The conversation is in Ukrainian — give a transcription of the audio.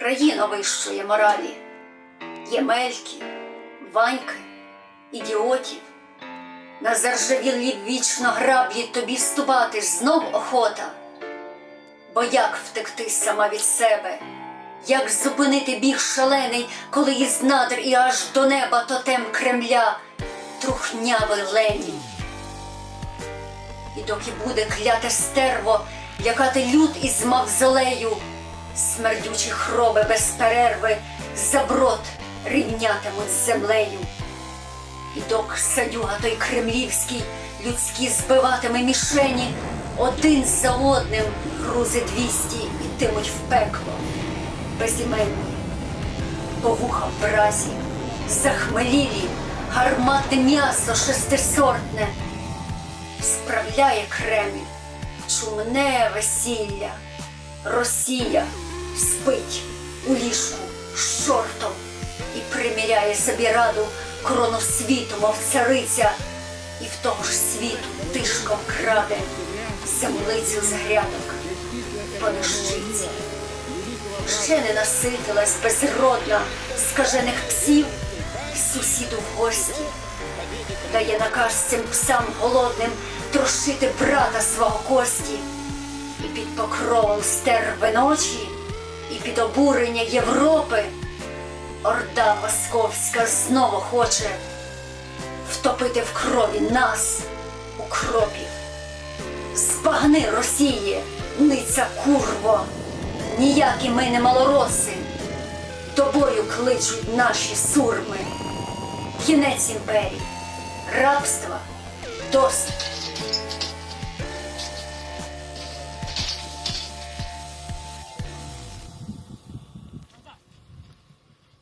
Країна вищої моралі, Ємельки, Ваньки, ідіотів. На заржавілі вічно граблі тобі ступати знов охота. Бо як втекти сама від себе, як зупинити біг шалений, коли із надр і аж до неба тотем Кремля трухнявий лені. І доки буде кляте стерво, лякати люд із мавзолею, смердючі хроби без перерви заброд рівнятимуть з землею. І док садюга той кремлівський людські збиватиме мішені, один за одним грузи двісті ітимуть в пекло. Безіменні, по вуха в бразі, захмелілі, гарматне м'ясо шестисортне, справляє Кремль чумне весілля, Росія спить у ліжку з чортом і приміряє собі раду корону світу, мов цариця, і в того ж світу тишком краде землицю з грядок по дощиці. Ще не наситилась безродна скажених псів сусіду в гості, дає наказ цим псам голодним трощити брата свого кості, і під покровом стерви ночі, і під обурення Європи орда московська знову хоче втопити в крові нас, укропів. Збагни Росії, ниця курво, ніякі ми не малороси, до бою кличуть наші сурми. Кінець імперії, рабства, досить.